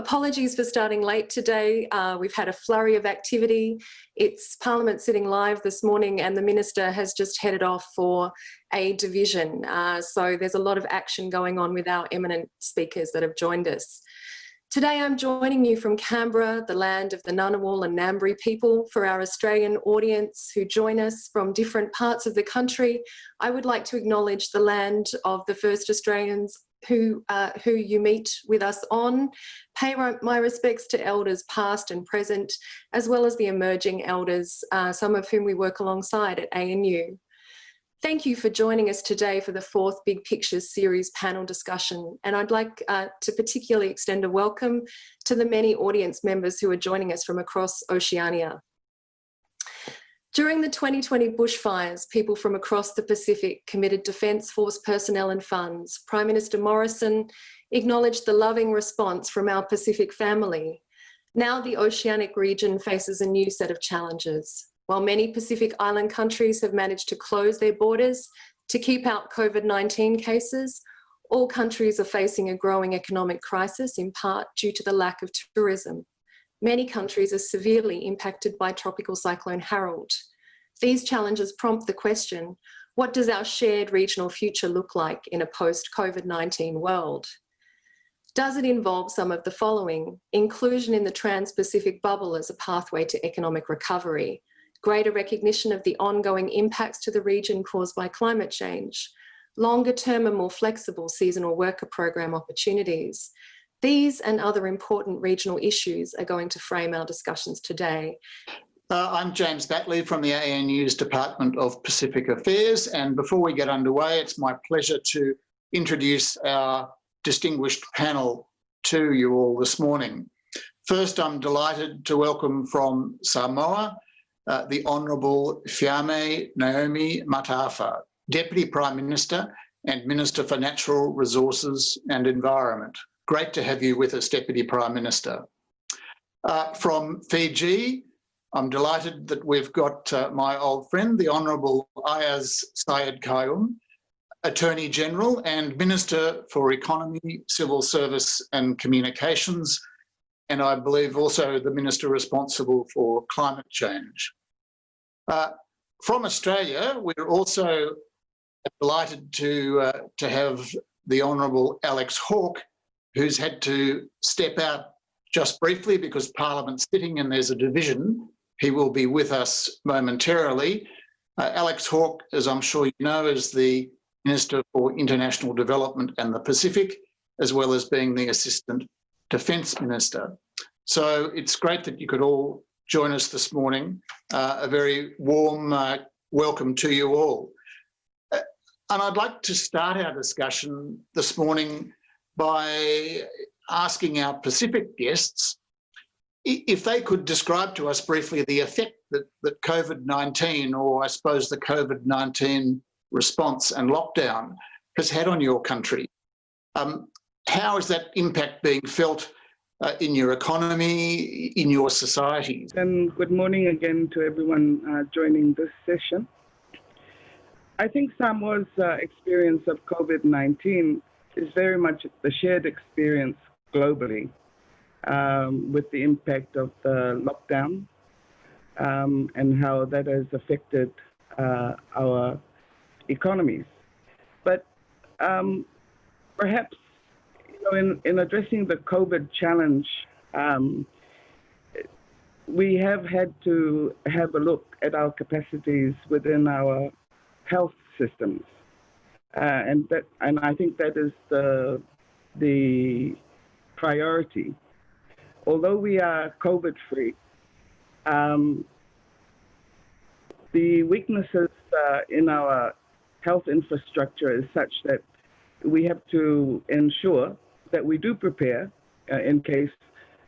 Apologies for starting late today. Uh, we've had a flurry of activity. It's Parliament sitting live this morning and the Minister has just headed off for a division. Uh, so there's a lot of action going on with our eminent speakers that have joined us. Today I'm joining you from Canberra, the land of the Ngunnawal and Ngambri people. For our Australian audience who join us from different parts of the country, I would like to acknowledge the land of the first Australians who, uh, who you meet with us on. Pay my respects to elders past and present, as well as the emerging elders, uh, some of whom we work alongside at ANU. Thank you for joining us today for the fourth Big Pictures series panel discussion. And I'd like uh, to particularly extend a welcome to the many audience members who are joining us from across Oceania. During the 2020 bushfires, people from across the Pacific committed Defence Force personnel and funds. Prime Minister Morrison acknowledged the loving response from our Pacific family. Now the oceanic region faces a new set of challenges. While many Pacific Island countries have managed to close their borders to keep out COVID-19 cases, all countries are facing a growing economic crisis in part due to the lack of tourism. Many countries are severely impacted by Tropical Cyclone Harold. These challenges prompt the question, what does our shared regional future look like in a post-COVID-19 world? Does it involve some of the following? Inclusion in the Trans-Pacific bubble as a pathway to economic recovery, greater recognition of the ongoing impacts to the region caused by climate change, longer term and more flexible seasonal worker program opportunities, these and other important regional issues are going to frame our discussions today. Uh, I'm James Batley from the ANU's Department of Pacific Affairs and before we get underway it's my pleasure to introduce our distinguished panel to you all this morning. First I'm delighted to welcome from Samoa uh, the Honourable Fiame Naomi Mata'afa, Deputy Prime Minister and Minister for Natural Resources and Environment. Great to have you with us, Deputy Prime Minister. Uh, from Fiji, I'm delighted that we've got uh, my old friend, the Honourable Ayaz Sayed Qayoum, Attorney General and Minister for Economy, Civil Service and Communications, and I believe also the Minister responsible for climate change. Uh, from Australia, we're also delighted to, uh, to have the Honourable Alex Hawke, who's had to step out just briefly because Parliament's sitting and there's a division. He will be with us momentarily. Uh, Alex Hawke, as I'm sure you know, is the Minister for International Development and the Pacific, as well as being the Assistant Defence Minister. So it's great that you could all join us this morning. Uh, a very warm uh, welcome to you all. Uh, and I'd like to start our discussion this morning by asking our Pacific guests if they could describe to us briefly the effect that, that COVID-19 or I suppose the COVID-19 response and lockdown has had on your country. Um, how is that impact being felt uh, in your economy, in your societies? And good morning again to everyone uh, joining this session. I think Samoa's uh, experience of COVID-19 is very much the shared experience globally um, with the impact of the lockdown um, and how that has affected uh, our economies. But um, perhaps you know, in, in addressing the COVID challenge, um, we have had to have a look at our capacities within our health systems. Uh, and that, and I think that is the the priority. Although we are COVID free, um, the weaknesses uh, in our health infrastructure is such that we have to ensure that we do prepare uh, in case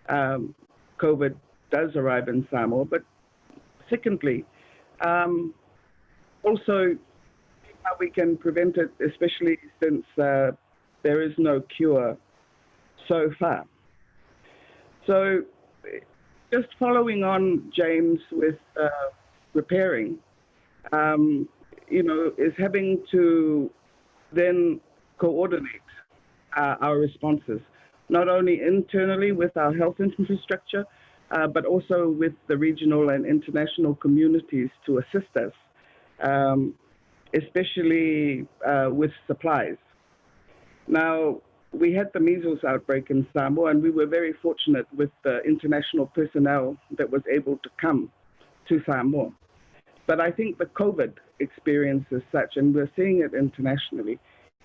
um, COVID does arrive in Samoa. But secondly, um, also how we can prevent it, especially since uh, there is no cure so far. So, just following on, James, with uh, repairing, um, you know, is having to then coordinate uh, our responses. not only internally with our health infrastructure, uh, but also with the regional and international communities to assist us, um, especially uh, with supplies. Now, we had the measles outbreak in Samoa, and we were very fortunate with the international personnel that was able to come to Samoa. But I think the COVID experience is such, and we're seeing it internationally,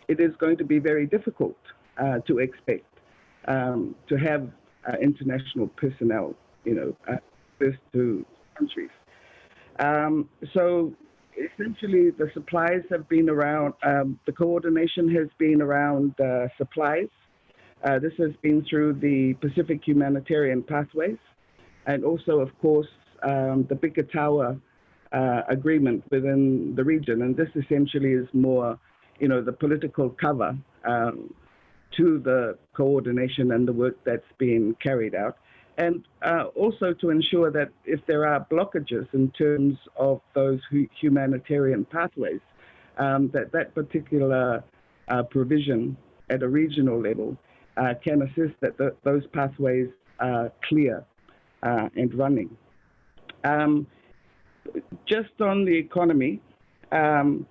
it is going to be very difficult uh, to expect um, to have uh, international personnel, you know, uh, to countries. Um, so essentially, the supplies have been around. Um, the coordination has been around uh, supplies. Uh, this has been through the Pacific Humanitarian Pathways, and also, of course, um, the Biketawa uh, agreement within the region. And this essentially is more, you know, the political cover um, to the coordination and the work that's being carried out. And uh, also to ensure that if there are blockages in terms of those humanitarian pathways, um, that that particular uh, provision at a regional level uh, can assist that the, those pathways are clear uh, and running. Um, just on the economy, um,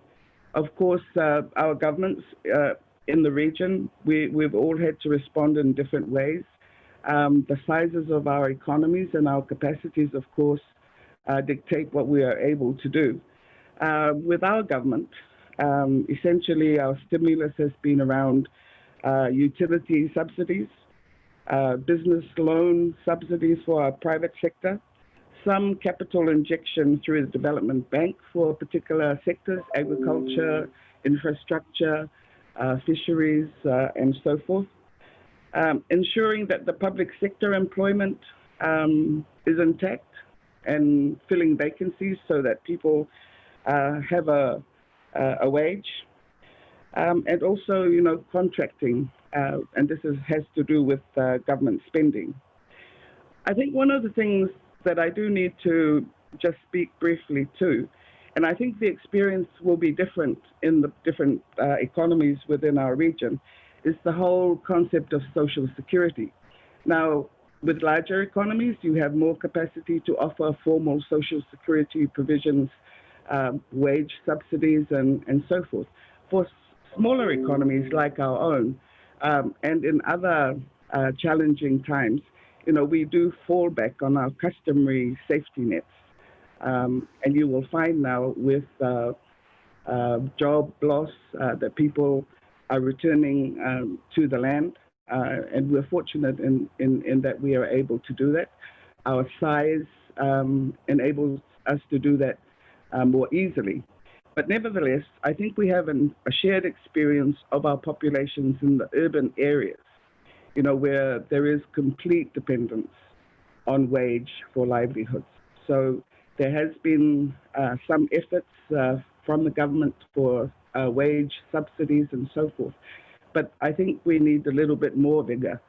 of course, uh, our governments uh, in the region, we, we've all had to respond in different ways. Um, the sizes of our economies and our capacities, of course, uh, dictate what we are able to do. Uh, with our government, um, essentially our stimulus has been around uh, utility subsidies, uh, business loan subsidies for our private sector, some capital injection through the development bank for particular sectors, agriculture, infrastructure, uh, fisheries, uh, and so forth. Um, ensuring that the public sector employment um, is intact and filling vacancies so that people uh, have a, a wage. Um, and also, you know, contracting, uh, and this is, has to do with uh, government spending. I think one of the things that I do need to just speak briefly to. And I think the experience will be different in the different uh, economies within our region, is the whole concept of social security. Now, with larger economies, you have more capacity to offer formal social security provisions, um, wage subsidies, and, and so forth. For smaller economies like our own, um, and in other uh, challenging times, you know, we do fall back on our customary safety nets. Um, and you will find now with uh, uh, job loss uh, that people are returning um, to the land. Uh, and we're fortunate in, in, in, that we are able to do that. Our size um, enables us to do that uh, more easily. But nevertheless, I think we have an, a shared experience of our populations in the urban areas you know, where there is complete dependence on wage for livelihoods. So there has been uh, some efforts uh, from the government for uh, wage subsidies and so forth. But I think we need a little bit more vigor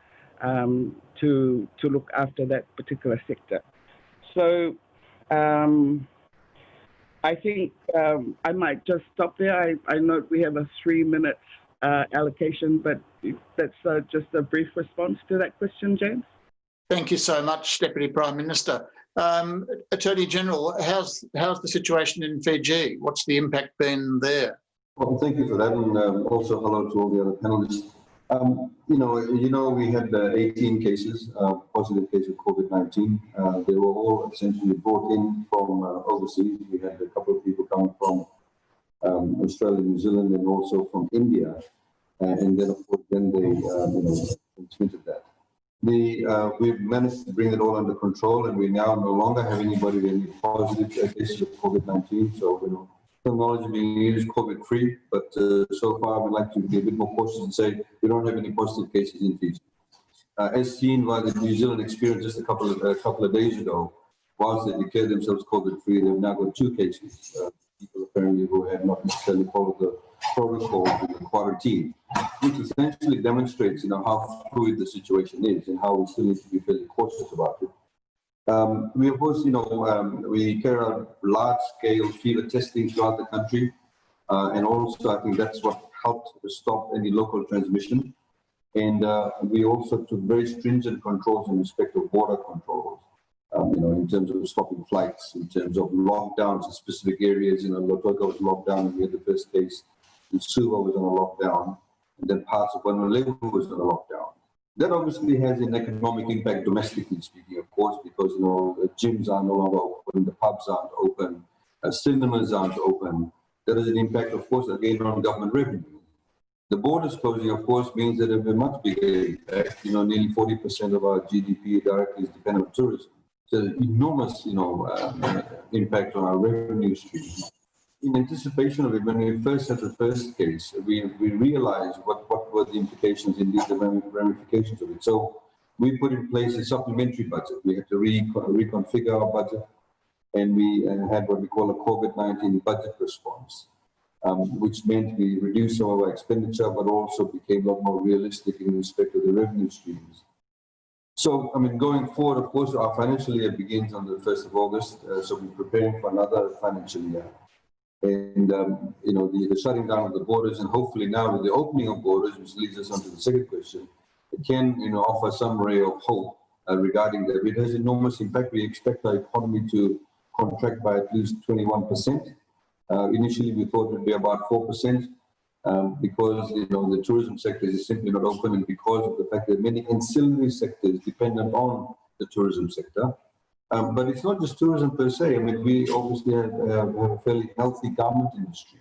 um, to, to look after that particular sector. So um, I think um, I might just stop there. I, I note we have a three minute uh, allocation, but that's uh, just a brief response to that question, James. Thank you so much, Deputy Prime Minister. Um, Attorney General, how's how's the situation in Fiji? What's the impact been there? Well, thank you for that, and um, also hello to all the other panelists. Um, you know, you know, we had uh, 18 cases, uh, positive cases of COVID-19. Uh, they were all essentially brought in from uh, overseas. We had a couple of people coming from um, Australia, New Zealand, and also from India. Uh, and then, of course, then they um, you know, transmitted that. The, uh, we've managed to bring it all under control, and we now no longer have anybody with any positive cases of COVID-19. So, you know, technology being used COVID-free, but uh, so far we'd like to be a bit more cautious and say we don't have any positive cases in Fiji. Uh, as seen by the New Zealand experience just a couple of a couple of days ago, whilst they declared themselves COVID-free, they've now got two cases. Uh, people apparently who had not necessarily followed the protocol in the quarantine, which essentially demonstrates, you know, how fluid the situation is and how we still need to be fairly cautious about it. Um, we, of course, you know, um, we carry out large-scale field testing throughout the country, uh, and also I think that's what helped stop any local transmission. And uh, we also took very stringent controls in respect of border controls. Um, you know, in terms of stopping flights, in terms of lockdowns in specific areas. You know, Lautoka was locked down, we had the first case. And Suva was on a lockdown, and then parts of Honolulu was on a lockdown. That obviously has an economic impact domestically speaking, of course, because you know the gyms are no longer open, the pubs aren't open, uh, cinemas aren't open. That has an impact, of course, again on government revenue. The borders closing, of course, means that it will be much bigger impact. You know, nearly 40% of our GDP directly is dependent on tourism. So enormous, you know, uh, impact on our revenue stream. In anticipation of it, when we first had the first case, we, we realized what, what the implications, indeed the ramifications of it. So we put in place a supplementary budget. We had to re reconfigure our budget and we uh, had what we call a COVID-19 budget response, um, which meant we reduced some of our expenditure, but also became a lot more realistic in respect to the revenue streams. So, I mean, going forward, of course, our financial year begins on the 1st of August, uh, so we're preparing for another financial year. And, um, you know, the, the, shutting down of the borders and hopefully now with the opening of borders, which leads us on to the second question, it can, you know, offer some ray of hope uh, regarding that. It has enormous impact. We expect our economy to contract by at least 21%. Uh, initially, we thought it would be about 4% um, because you know the tourism sector is simply not open and because of the fact that many ancillary sectors dependent on the tourism sector. Um, but it's not just tourism per se. I mean, we obviously have, uh, have a fairly healthy garment industry.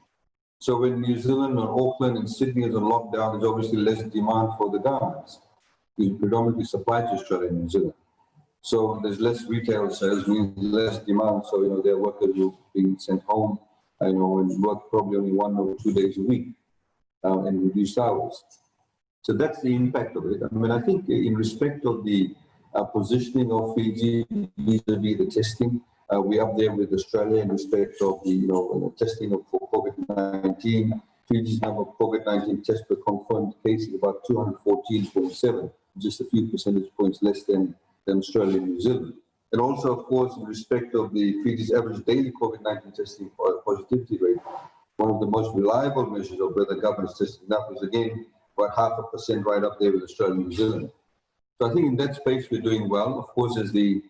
So when New Zealand or Auckland and Sydney is on lockdown, there's obviously less demand for the garments. We predominantly supply to Australia and New Zealand. So there's less retail sales, means less demand. So, you know, their workers will be sent home, you know, and work probably only one or two days a week uh, and reduced hours. So that's the impact of it. I mean, I think in respect of the positioning of Fiji vis-a-vis the testing, uh, we're up there with Australia in respect of the you know testing of, for COVID-19. Fiji's number of COVID-19 tests per confirmed case is about 214.7, just a few percentage points less than, than Australia and New Zealand. And also, of course, in respect of the Fiji's average daily COVID-19 testing positivity rate, one of the most reliable measures of whether government is testing enough is again about half a percent right up there with Australia and New Zealand. So I think in that space we're doing well. Of course, as the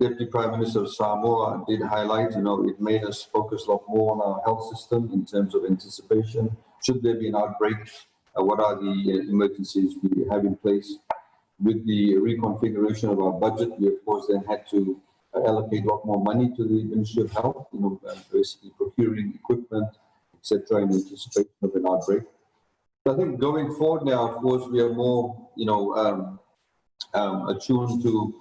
Deputy Prime Minister of Samoa did highlight, you know, it made us focus a lot more on our health system in terms of anticipation. Should there be an outbreak, uh, what are the uh, emergencies we have in place? With the reconfiguration of our budget, we of course then had to uh, allocate a lot more money to the Ministry of Health, you know, uh, basically procuring equipment, etc., in anticipation of an outbreak. So I think going forward now, of course, we are more, you know, um, um, attuned to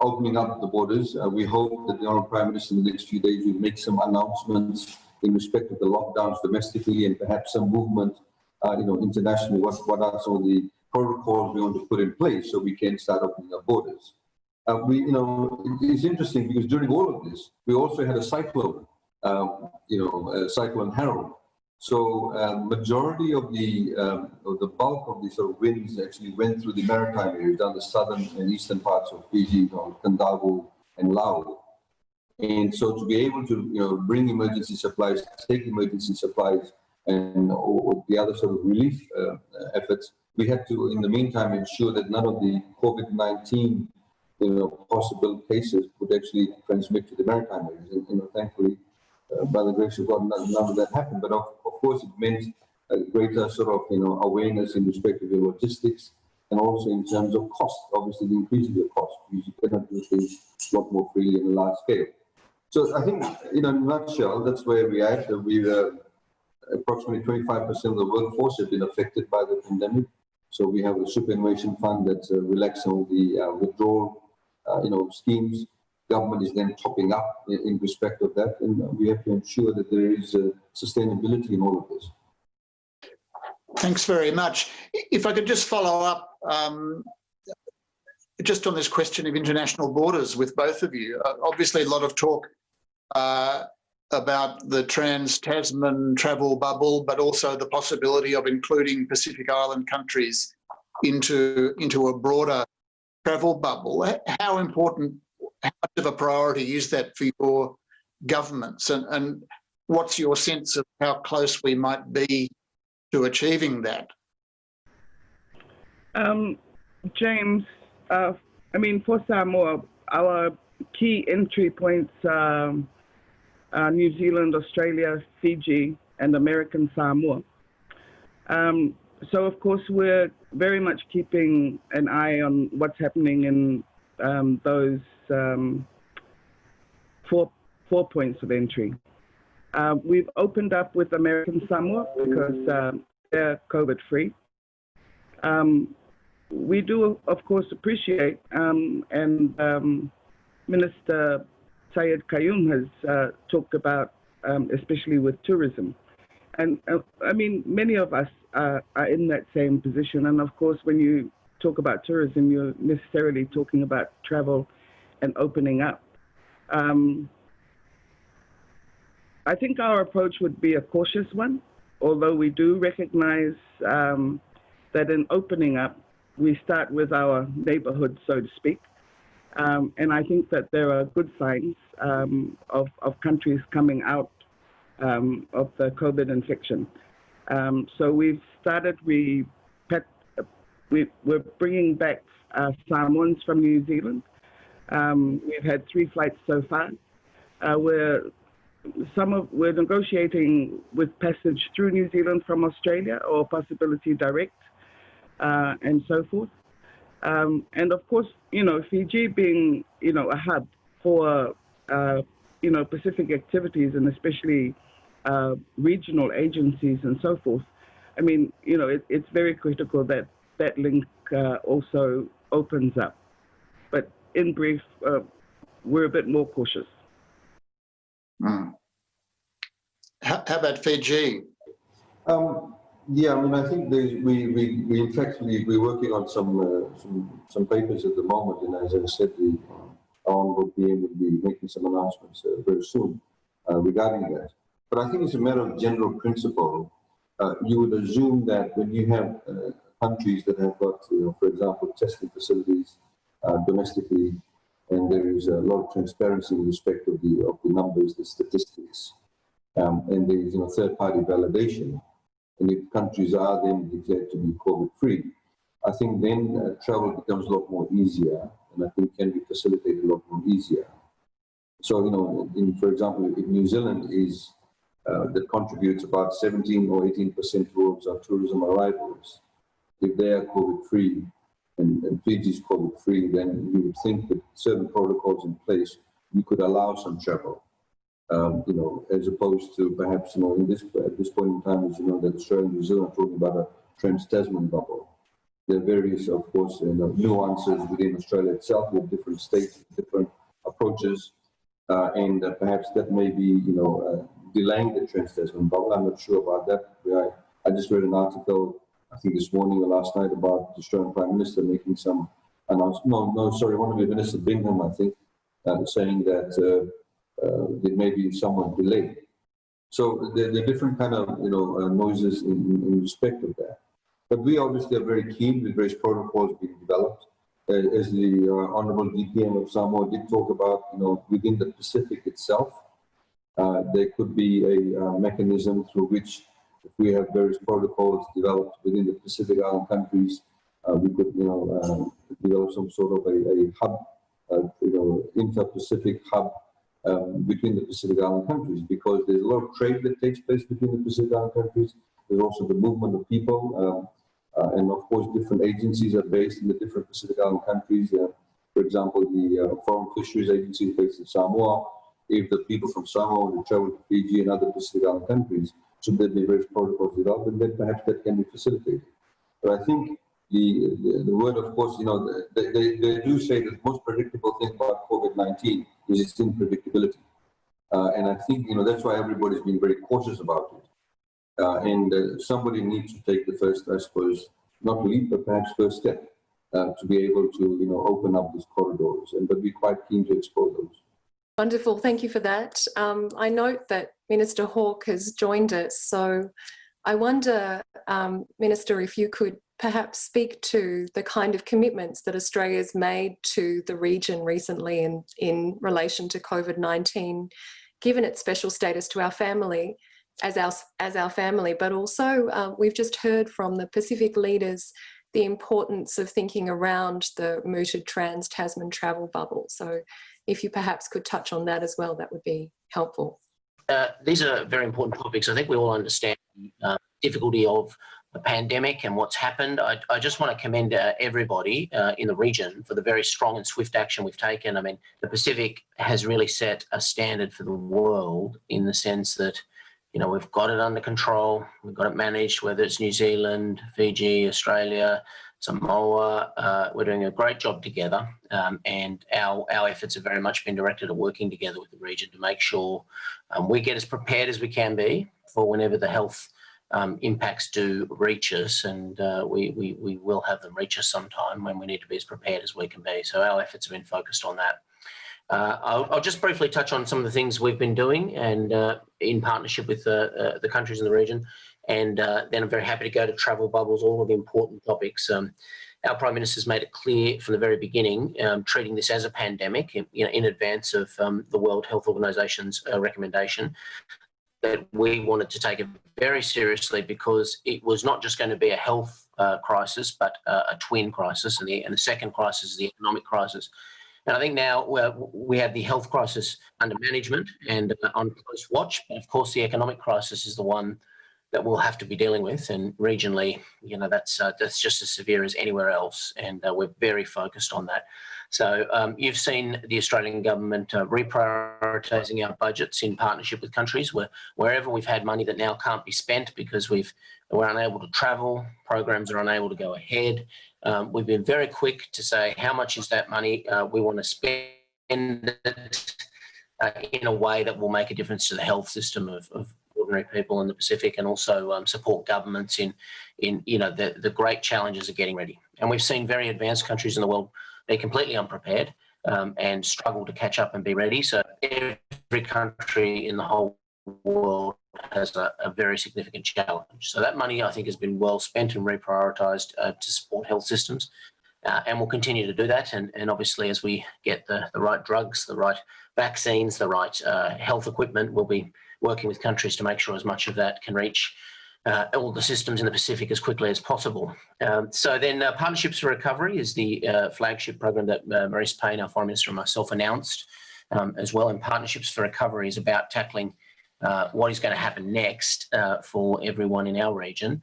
opening up the borders. Uh, we hope that the Honourable Prime Minister in the next few days will make some announcements in respect of the lockdowns domestically and perhaps some movement, uh, you know, internationally. What, what are some of the protocols we want to put in place so we can start opening our borders? Uh, we, you know, it's interesting because during all of this, we also had a cyclone, um, you know, cyclone Harold, so uh, majority of the um, of the bulk of the sort of winds actually went through the maritime areas down the southern and eastern parts of Fiji, you know, Kadavu and Lau. And so to be able to you know bring emergency supplies, take emergency supplies, and or the other sort of relief uh, efforts, we had to in the meantime ensure that none of the COVID-19 you know possible cases would actually transmit to the maritime areas. And you know, thankfully by the grace of God, none, none of that happened. But of, of course, it meant a greater sort of, you know, awareness in respect of your logistics and also in terms of cost. Obviously, the increase of your cost because you cannot do things a lot more freely in a large scale. So I think, in a nutshell, that's where we are. We uh, approximately 25% of the workforce have been affected by the pandemic. So we have a superannuation fund that uh, relaxed of the uh, withdrawal, uh, you know, schemes government is then topping up in, in respect of that, and we have to ensure that there is uh, sustainability in all of this. Thanks very much. If I could just follow up um, just on this question of international borders with both of you. Uh, obviously, a lot of talk uh, about the trans-Tasman travel bubble, but also the possibility of including Pacific Island countries into, into a broader travel bubble. How important how much of a priority is that for your governments and, and what's your sense of how close we might be to achieving that? Um, James, uh, I mean, for Samoa, our key entry points are uh, New Zealand, Australia, Fiji, and American Samoa. Um, so, of course, we're very much keeping an eye on what's happening in um, those um, four, four points of entry. Uh, we've opened up with American Samoa because uh, they're COVID free. Um, we do, of course, appreciate, um, and um, Minister Sayed-Khaiyum has uh, talked about, um, especially with tourism. And uh, I mean, many of us are in that same position. And of course, when you talk about tourism, you're necessarily talking about travel and opening up. Um, I think our approach would be a cautious one, although we do recognize um, that in opening up, we start with our neighborhood, so to speak. Um, and I think that there are good signs um, of, of countries coming out um, of the COVID infection. Um, so we've started, we we, we're bringing back uh, Samoans from New Zealand. Um, we've had three flights so far. Uh, we're some of we're negotiating with passage through New Zealand from Australia or possibility direct uh, and so forth. Um, and of course, you know, Fiji being, you know, a hub for, uh, you know, Pacific activities and especially uh, regional agencies and so forth. I mean, you know, it, it's very critical that that link uh, also opens up. But in brief, uh, we're a bit more cautious. Mm. How, how, about Fiji? Um, yeah, I mean, I think we, we, we in fact, we, we're working on some, uh, some, some papers at the moment, and as I said, the uh, Honorable PM will be making some announcements uh, very soon uh, regarding that. But I think it's a matter of general principle. Uh, you would assume that when you have uh, countries that have got, you know, for example, testing facilities domestically, and there is a lot of transparency in respect of the of the numbers, the statistics, um, and there is you know third-party validation and if countries are then declared to be COVID-free, I think then uh, travel becomes a lot more easier, and I think can be facilitated a lot more easier. So, you know, in, for example, if New Zealand is, uh, that contributes about 17 or 18% towards our tourism arrivals, if they are COVID-free and, and Fiji is COVID-free, then you would think that certain protocols in place, you could allow some travel um, you know, as opposed to perhaps, you know, in this at this point in time, as you know, that Australia and New Zealand are talking about a trans-Tasman bubble. There are various, of course, you know, nuances within Australia itself with different states, different approaches, uh, and uh, perhaps that may be, you know, uh, delaying the trans-Tasman bubble. I'm not sure about that. I, I just read an article, I think this morning or last night, about the Australian Prime Minister making some announcement. No, no, sorry, one of the Minister Birmingham, I think, uh, saying that uh, uh, there may be somewhat delayed. So there, there, are different kind of you know uh, noises in, in, respect of that. But we obviously are very keen with various protocols being developed. Uh, as the uh, Honorable DPM of Samoa did talk about, you know, within the Pacific itself, there could be a mechanism through which we have various protocols developed within the Pacific Island countries, we could, you know, develop some sort of a, a hub, you know, inter-Pacific hub um, between the Pacific Island countries because there's a lot of trade that takes place between the Pacific Island countries. There's also the movement of people. Um, uh, and of course, different agencies are based in the different Pacific Island countries. Uh, for example, the uh, Forum Fisheries Agency is based in Samoa. If the people from Samoa want to travel to Fiji and other Pacific Island countries, should there be various protocols developed, and then perhaps that can be facilitated. But I think the, the, the, word, of course, you know, they, they, they do say that the most predictable thing about COVID-19 is its unpredictability. Uh, and I think, you know, that's why everybody's been very cautious about it. Uh, and uh, somebody needs to take the first, I suppose, not leap, but perhaps first step uh, to be able to, you know, open up these corridors. And but be quite keen to explore those. Wonderful, thank you for that. Um, I note that Minister Hawke has joined us, so I wonder, um, Minister, if you could perhaps speak to the kind of commitments that Australia's made to the region recently in, in relation to COVID-19, given its special status to our family, as our, as our family, but also uh, we've just heard from the Pacific leaders the importance of thinking around the mooted trans-Tasman travel bubble. So if you perhaps could touch on that as well, that would be helpful. Uh, these are very important topics. I think we all understand the uh, difficulty of the pandemic and what's happened. I, I just want to commend uh, everybody uh, in the region for the very strong and swift action we've taken. I mean, the Pacific has really set a standard for the world in the sense that, you know, we've got it under control, we've got it managed, whether it's New Zealand, Fiji, Australia, Samoa, uh, we're doing a great job together um, and our, our efforts have very much been directed at working together with the region to make sure um, we get as prepared as we can be for whenever the health um, impacts do reach us and uh, we, we, we will have them reach us sometime when we need to be as prepared as we can be. So our efforts have been focused on that. Uh, I'll, I'll, just briefly touch on some of the things we've been doing and uh, in partnership with uh, the countries in the region. And uh, then I'm very happy to go to travel bubbles, all of the important topics. Um, our Prime Minister's made it clear from the very beginning, um, treating this as a pandemic in, you know, in advance of um, the World Health Organization's uh, recommendation that we wanted to take it very seriously because it was not just going to be a health uh, crisis, but uh, a twin crisis. And the, and the second crisis is the economic crisis. And I think now we have the health crisis under management and uh, on close watch. But of course, the economic crisis is the one that we'll have to be dealing with. And regionally, you know, that's uh, that's just as severe as anywhere else. And uh, we're very focused on that. So um, you've seen the Australian government uh, reprioritising our budgets in partnership with countries where wherever we've had money that now can't be spent because we've we're unable to travel, programs are unable to go ahead. Um, we've been very quick to say how much is that money uh, we want to spend it uh, in a way that will make a difference to the health system of, of ordinary people in the Pacific and also um, support governments in, in you know, the, the great challenges of getting ready. And we've seen very advanced countries in the world, they're completely unprepared um, and struggle to catch up and be ready. So every country in the whole world has a, a, very significant challenge. So that money, I think, has been well spent and reprioritised uh, to support health systems. Uh, and we'll continue to do that. And, and obviously, as we get the, the right drugs, the right vaccines, the right uh, health equipment, we'll be working with countries to make sure as much of that can reach uh, all the systems in the Pacific as quickly as possible. Um, so then uh, Partnerships for Recovery is the uh, flagship program that uh, Marise Payne, our Foreign Minister and myself announced um, as well. And Partnerships for Recovery is about tackling uh, what is going to happen next uh, for everyone in our region.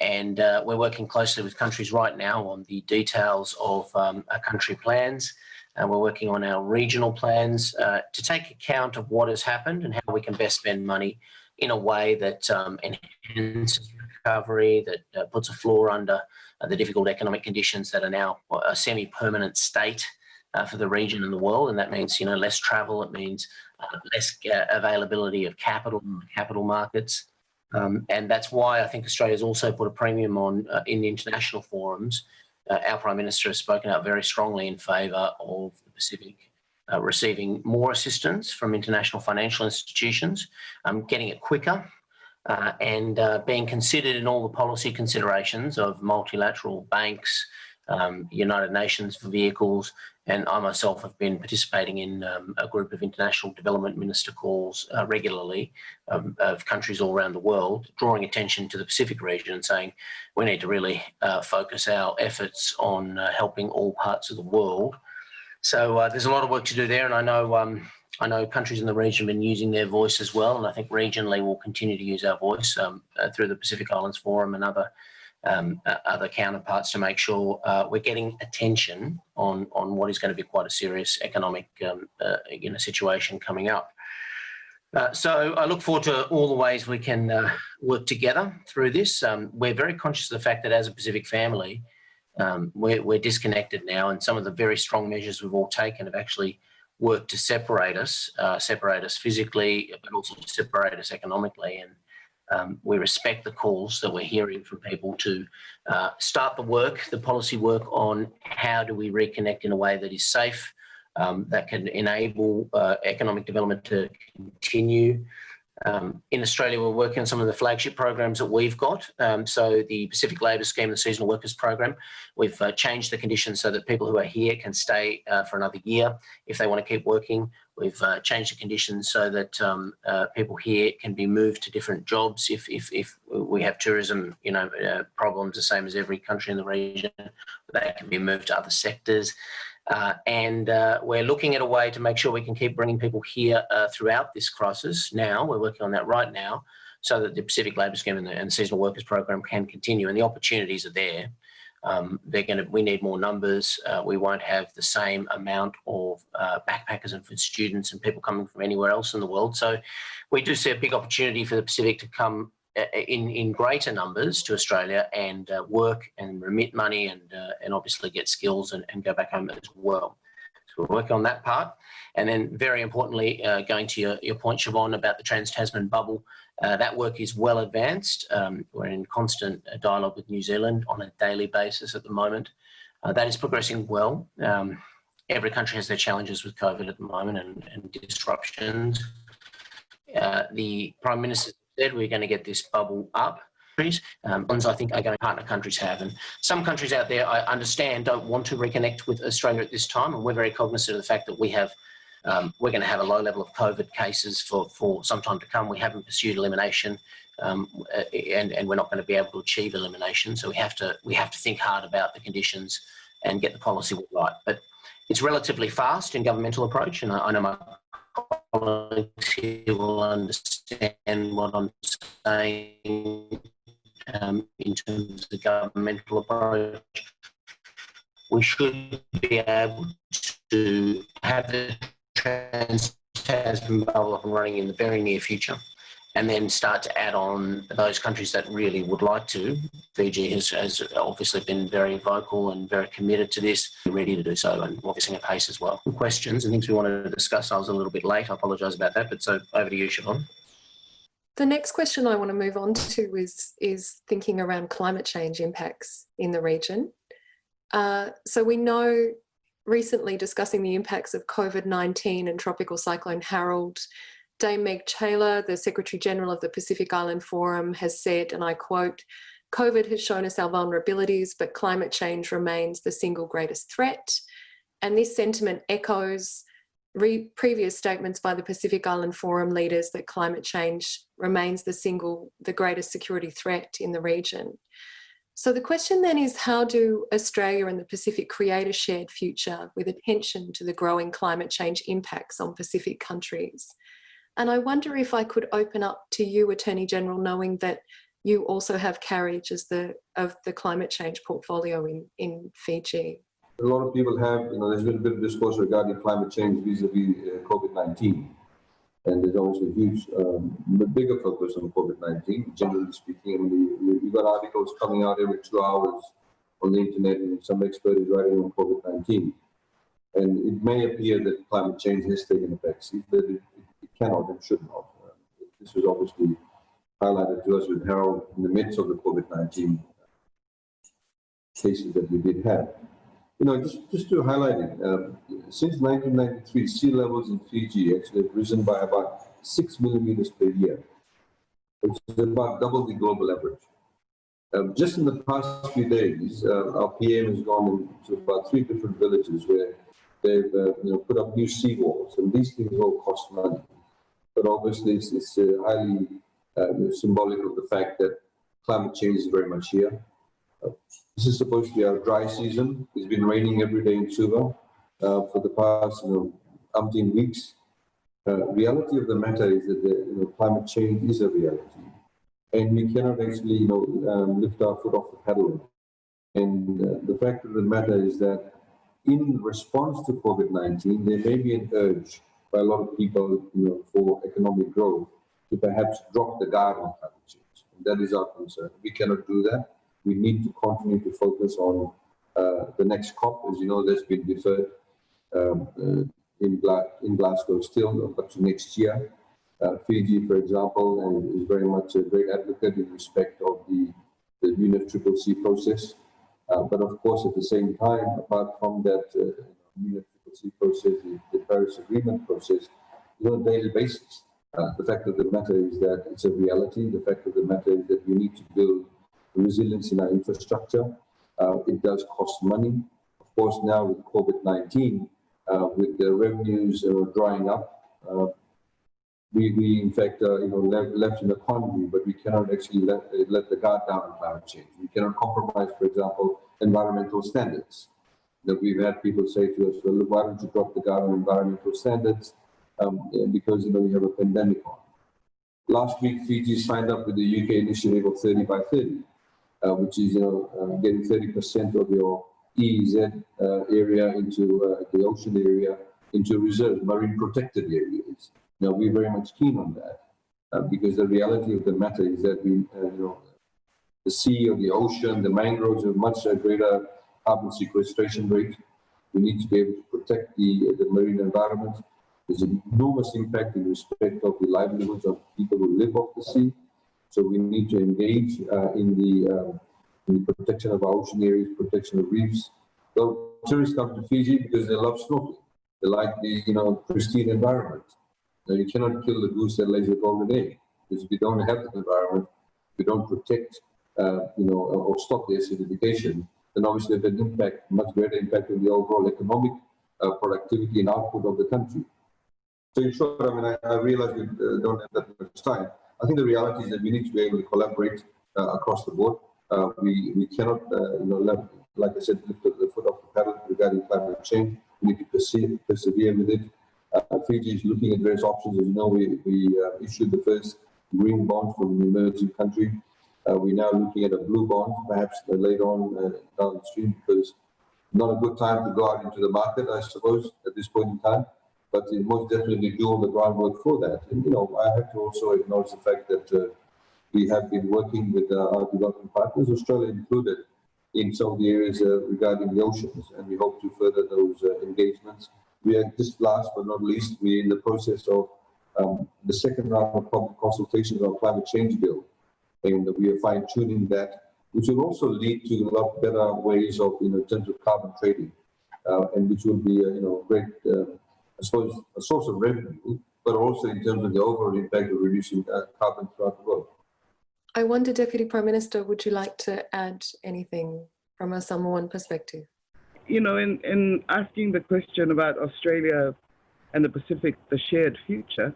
and we're working closely with countries right now on the details of um, country plans, and we're working on our regional plans uh, to take account of what has happened and how we can best spend money in a way that um, enhances recovery, that uh, puts a floor under uh, the difficult economic conditions that are now a semi-permanent state uh, for the region and the world. And that means, you know, less travel, it means uh, less uh, availability of capital capital markets. Um, and that's why I think Australia's also put a premium on in the international forums uh, our Prime Minister has spoken out very strongly in favour of the Pacific uh, receiving more assistance from international financial institutions, um, getting it quicker, uh, and uh, being considered in all the policy considerations of multilateral banks, um, United Nations for vehicles, and I myself have been participating in um, a group of international development minister calls uh, regularly um, of countries all around the world, drawing attention to the Pacific region and saying we need to really uh, focus our efforts on uh, helping all parts of the world. So uh, there's a lot of work to do there, and I know um, I know countries in the region have been using their voice as well, and I think regionally we'll continue to use our voice um, uh, through the Pacific Islands Forum and other um, uh, other counterparts to make sure uh, we're getting attention on on what is going to be quite a serious economic um, uh, you know situation coming up. Uh, so I look forward to all the ways we can uh, work together through this. Um, we're very conscious of the fact that as a Pacific family, um, we're, we're disconnected now and some of the very strong measures we've all taken have actually worked to separate us, uh, separate us physically, but also to separate us economically. And um, we respect the calls that we're hearing from people to uh, start the work, the policy work on how do we reconnect in a way that is safe, um, that can enable uh, economic development to continue. Um, in Australia, we're working on some of the flagship programs that we've got. Um, so the Pacific Labour Scheme, the Seasonal Workers Program, we've uh, changed the conditions so that people who are here can stay uh, for another year if they want to keep working. We've uh, changed the conditions so that um, uh, people here can be moved to different jobs if, if, if we have tourism, you know, uh, problems the same as every country in the region. They can be moved to other sectors. Uh, and uh, we're looking at a way to make sure we can keep bringing people here uh, throughout this crisis now. We're working on that right now so that the Pacific Labour Scheme and the, and the Seasonal Workers Program can continue and the opportunities are there. Um, they're going to. We need more numbers. Uh, we won't have the same amount of uh, backpackers and students and people coming from anywhere else in the world. So, we do see a big opportunity for the Pacific to come uh, in in greater numbers to Australia and uh, work and remit money and uh, and obviously get skills and, and go back home as well. So we're working on that part. And then very importantly, uh, going to your, your point, Siobhan, about the Trans-Tasman bubble, uh, that work is well advanced. Um, we're in constant uh, dialogue with New Zealand on a daily basis at the moment. Uh, that is progressing well. Um, every country has their challenges with COVID at the moment and, and disruptions. Uh, the Prime Minister said we're going to get this bubble up. Um, ones I think are going partner countries have. And some countries out there, I understand, don't want to reconnect with Australia at this time. And we're very cognizant of the fact that we have um, we're going to have a low level of COVID cases for, for some time to come. We haven't pursued elimination, um, and, and we're not going to be able to achieve elimination. So we have to we have to think hard about the conditions and get the policy right. But it's relatively fast in governmental approach, and I, I know my colleagues here will understand what I'm saying um, in terms of the governmental approach. We should be able to have the trans Tasman bubble up and running in the very near future and then start to add on those countries that really would like to. Fiji has, has obviously been very vocal and very committed to this, ready to do so, and obviously at pace as well. Questions and things we wanted to discuss. I was a little bit late. I apologise about that, but so over to you, Siobhan. The next question I want to move on to is, is thinking around climate change impacts in the region. Uh, so we know recently discussing the impacts of COVID-19 and Tropical Cyclone Harold, Dame Meg Taylor, the Secretary General of the Pacific Island Forum has said, and I quote, COVID has shown us our vulnerabilities, but climate change remains the single greatest threat. And this sentiment echoes previous statements by the Pacific Island Forum leaders that climate change remains the single, the greatest security threat in the region. So the question then is how do Australia and the Pacific create a shared future with attention to the growing climate change impacts on Pacific countries? And I wonder if I could open up to you, Attorney General, knowing that you also have carriage as the of the climate change portfolio in, in Fiji. A lot of people have, you know, there's been a bit of discourse regarding climate change vis-a-vis -vis, uh, COVID-19. And there's also a huge, um, bigger focus on COVID-19, generally speaking. And we, we've got articles coming out every two hours on the internet, and some expert is writing on COVID-19. And it may appear that climate change has taken effect, but it, it, cannot and should not. Uh, this was obviously highlighted to us with Harold in the midst of the COVID-19 cases that we did have. You know, just, just to highlight it, uh, since 1993, sea levels in Fiji actually have risen by about six millimeters per year, which is about double the global average. Um, just in the past few days, uh, our PM has gone to about three different villages where they've uh, you know, put up new seawalls, and these things all cost money. But obviously, it's, it's uh, highly uh, symbolic of the fact that climate change is very much here. This is supposed to be our dry season. It's been raining every day in Suva uh, for the past, you know, umpteen weeks. Uh, reality of the matter is that the, you know, climate change is a reality, and we cannot actually, you know, um, lift our foot off the pedal. And uh, the fact of the matter is that in response to COVID-19, there may be an urge by a lot of people, you know, for economic growth to perhaps drop the guard on climate change. And that is our concern. We cannot do that we need to continue to focus on uh, the next COP. As you know, that's been deferred um, uh, in, Gla in, Glasgow still, but to next year. Uh, Fiji, for example, and is very much a great advocate in respect of the, the UNFCCC process. But of course, at the same time, apart from that UNFCCC process, the, the, Paris Agreement process, on a daily basis. Uh, the fact of the matter is that it's a reality. The fact of the matter is that we need to build resilience in our infrastructure. Uh, it does cost money. Of course, now with COVID-19, uh, with the revenues uh, drying up. Uh, we, we in fact, uh, you know, left, left in quandary, but we cannot actually let, let the guard down on climate change. We cannot compromise, for example, environmental standards. That we've had people say to us, well, why don't you drop the guard on environmental standards? Um, because, you know, we have a pandemic on. Last week, Fiji signed up with the UK initiative of 30 by 30, uh, which is, you know, uh, getting 30% of your EEZ uh, area into uh, the ocean area into reserves, marine protected areas. Now, we're very much keen on that uh, because the reality of the matter is that we, you know, the sea or the ocean, the mangroves have much greater carbon sequestration rate. We need to be able to protect the, the marine environment. There's an enormous impact in respect of the livelihoods of people who live off the sea. So we need to engage uh, in, the, um, in the protection of our ocean areas, protection of reefs. So tourists come to Fiji because they love snorkeling. They like the you know pristine environment. Now you cannot kill the goose that lays the golden egg because if you don't have that environment, you don't protect uh, you know or stop the acidification, then obviously have an impact, much greater impact on the overall economic uh, productivity and output of the country. So in short, I mean, I, I realize we uh, don't have that much time. I think the reality is that we need to be able to collaborate uh, across the board. Uh, we, we cannot, uh, you know, like I said, lift the foot off the pedal regarding climate change. We need to persevere, persevere with it. Uh, Fiji is looking at various options. As you know, we, we uh, issued the first green bond for an emerging country. Uh, we're now looking at a blue bond, perhaps later on down the stream, because not a good time to go out into the market, I suppose, at this point in time but it most definitely do all the groundwork for that. And, you know, I have to also acknowledge the fact that uh, we have been working with uh, our development partners, Australia included, in some of the areas uh, regarding the oceans, and we hope to further those uh, engagements. We are just last but not least, we're in the process of um, the second round of public consultations on climate change bill, and we are fine tuning that, which will also lead to a lot better ways of, you know, in terms of carbon trading, uh, and which will be, you know, great uh, I suppose, a source of revenue, but also in terms of the overall impact of reducing uh, carbon throughout the world. I wonder, Deputy Prime Minister, would you like to add anything from a Samoan perspective? You know, in, in asking the question about Australia and the Pacific, the shared future,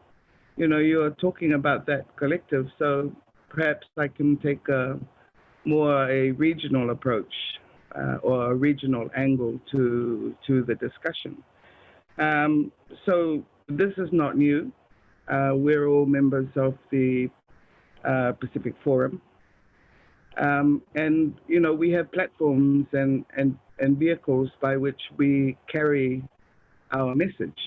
you know, you're talking about that collective. So perhaps I can take a more a regional approach uh, or a regional angle to to the discussion. Um, so this is not new. Uh, we're all members of the uh, Pacific Forum. Um, and, you know, we have platforms and, and, and vehicles by which we carry our message.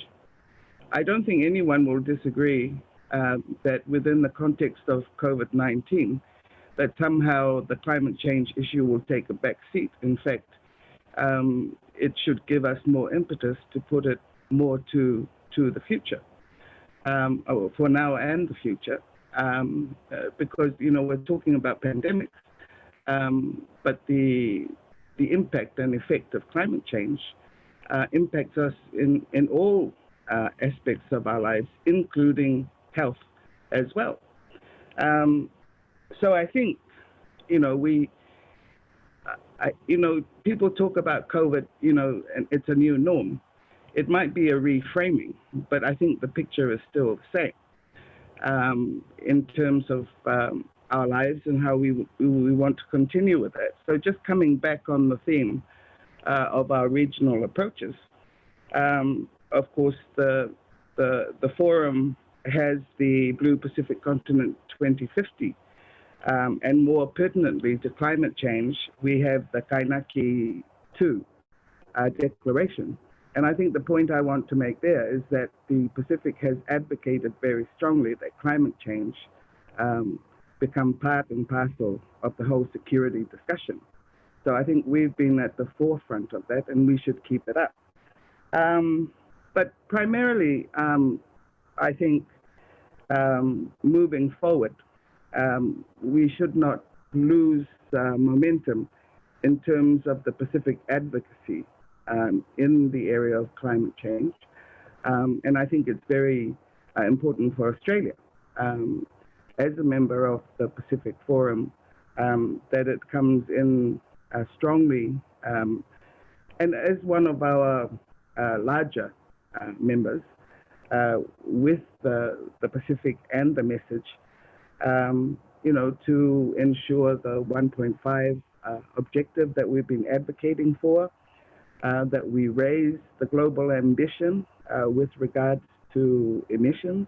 I don't think anyone will disagree uh, that within the context of COVID-19, that somehow the climate change issue will take a back seat. In fact, um, it should give us more impetus to put it more to to the future, um, oh, for now and the future, um, uh, because you know we're talking about pandemics, um, but the the impact and effect of climate change uh, impacts us in in all uh, aspects of our lives, including health as well. Um, so I think you know we. I, you know, people talk about COVID, you know, and it's a new norm it might be a reframing, but I think the picture is still the same um, in terms of um, our lives and how we, we want to continue with that. So just coming back on the theme uh, of our regional approaches, um, of course, the, the, the forum has the Blue Pacific Continent 2050. Um, and more pertinently to climate change, we have the Kainaki 2 uh, declaration, and I think the point I want to make there is that the Pacific has advocated very strongly that climate change um, become part and parcel of the whole security discussion. So I think we've been at the forefront of that and we should keep it up. Um, but primarily, um, I think um, moving forward, um, we should not lose uh, momentum in terms of the Pacific advocacy um, in the area of climate change. Um, and I think it's very uh, important for Australia, um, as a member of the Pacific Forum, um, that it comes in uh, strongly. Um, and as one of our uh, larger uh, members uh, with the, the Pacific and the message, um, you know, to ensure the 1.5 uh, objective that we've been advocating for, uh, that we raise the global ambition uh, with regards to emissions.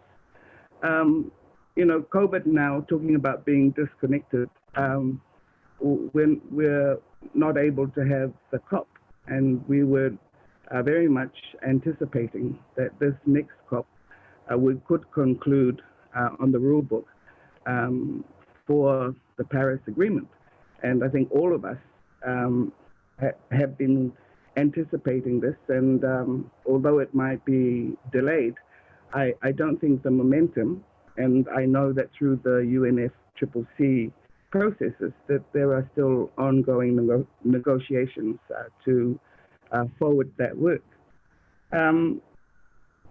Um, you know, COVID now, talking about being disconnected, um, when we're not able to have the COP, and we were uh, very much anticipating that this next COP uh, we could conclude uh, on the rule book um, for the Paris Agreement. And I think all of us um, ha have been anticipating this. And um, although it might be delayed, I, I, don't think the momentum, and I know that through the UNFCCC processes, that there are still ongoing nego negotiations uh, to uh, forward that work. Um,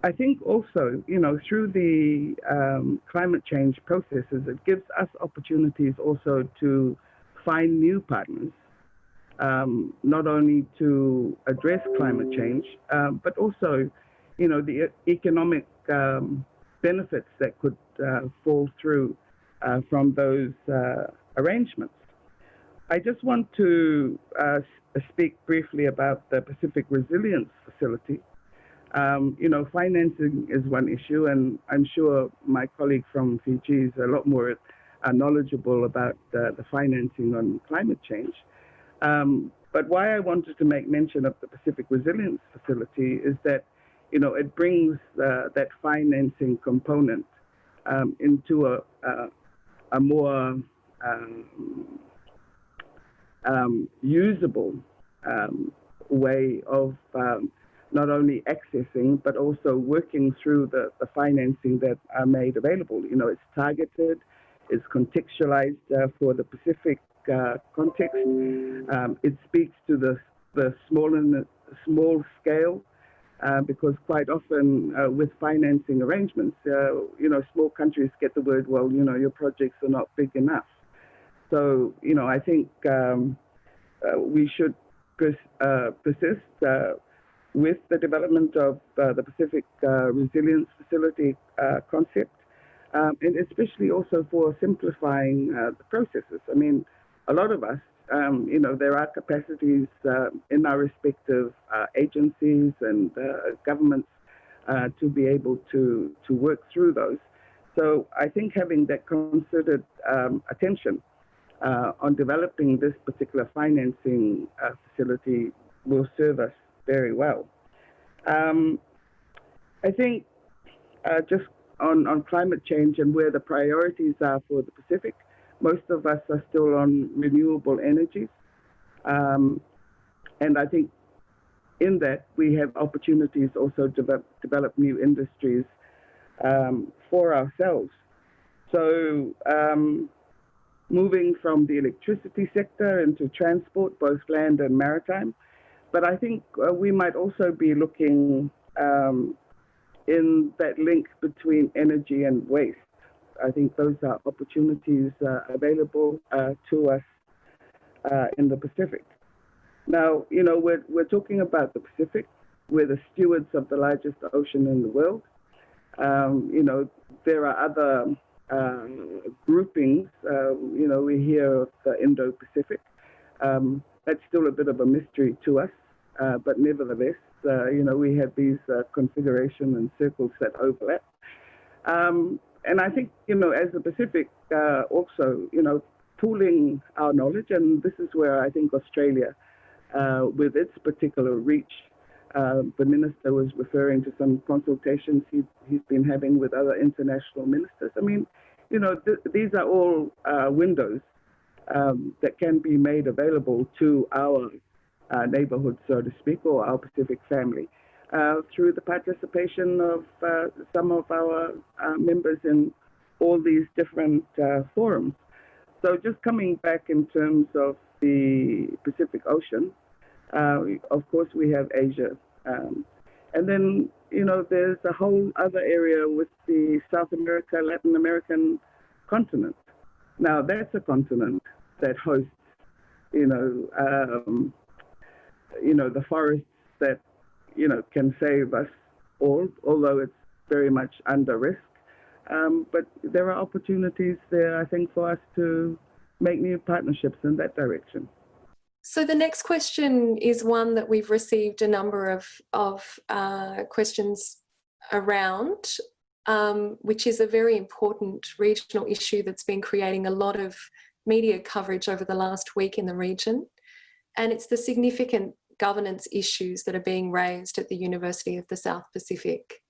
I think also, you know, through the um, climate change processes, it gives us opportunities also to find new partners, um, not only to address climate change, um, but also, you know, the economic um, benefits that could uh, fall through uh, from those uh, arrangements. I just want to uh, speak briefly about the Pacific Resilience Facility. Um, you know, financing is one issue, and I'm sure my colleague from Fiji is a lot more uh, knowledgeable about uh, the financing on climate change. Um, but why I wanted to make mention of the Pacific Resilience Facility is that, you know, it brings uh, that financing component um, into a, a, a more um, um usable um, way of um, not only accessing but also working through the, the financing that are made available. You know, it's targeted, it's contextualized uh, for the Pacific uh, context. Um, it speaks to the the small and small scale. Uh, because quite often uh, with financing arrangements, uh, you know, small countries get the word, well, you know, your projects are not big enough. So, you know, I think um, uh, we should pers persist with the development of the Pacific Resilience Facility concept, um, and especially also for simplifying uh, the processes. I mean, a lot of us, um, you know, there are capacities uh, in our respective uh, agencies and governments to be able to, to work through those. So I think having that considered um, attention on developing this particular financing facility will serve us very well. Um, I think uh, just on, on climate change and where the priorities are for the Pacific, most of us are still on renewable energies. Um, and I think in that we have opportunities also to develop, develop new industries um, for ourselves. So um, moving from the electricity sector into transport, both land and maritime, but I think uh, we might also be looking um, in that link between energy and waste. I think those are opportunities uh, available uh, to us uh, in the Pacific. Now, you know, we're, we're talking about the Pacific. We're the stewards of the largest ocean in the world. Um, you know, there are other uh, groupings. Uh, you know, we hear of the Indo-Pacific. Um, that's still a bit of a mystery to us. Uh, but nevertheless, uh, you know, we have these configuration and circles that overlap. And I think, you know, as the Pacific uh, also, you know, pooling our knowledge, and this is where I think Australia, uh, with its particular reach, the minister was referring to some consultations he, he's been having with other international ministers. I mean, you know, th these are all windows um, that can be made available to our uh, neighborhood, so to speak, or our Pacific family, uh, through the participation of uh, some of our uh, members in all these different uh, forums. So just coming back in terms of the Pacific Ocean, uh, of course we have Asia. Um, and then, you know, there's a whole other area with the South America, Latin American continent. Now that's a continent that hosts, you know, um, you know, the forests that, you know, can save us all, although it's very much under risk. Um, but there are opportunities there, I think, for us to make new partnerships in that direction. So the next question is one that we've received a number of, of uh, questions around, um, which is a very important regional issue that's been creating a lot of media coverage over the last week in the region. And it's the significant governance issues that are being raised at the University of the South Pacific.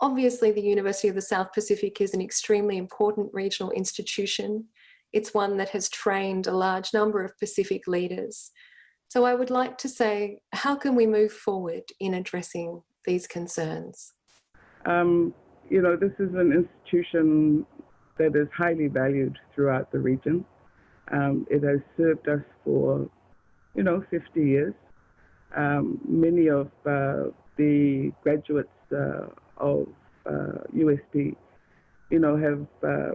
Obviously, the University of the South Pacific is an extremely important regional institution. It's one that has trained a large number of Pacific leaders. So I would like to say, how can we move forward in addressing these concerns? Um, you know, this is an institution that is highly valued throughout the region. Um, it has served us for, you know, 50 years. Um, many of uh, the graduates uh, of uh, USP, you know, have uh,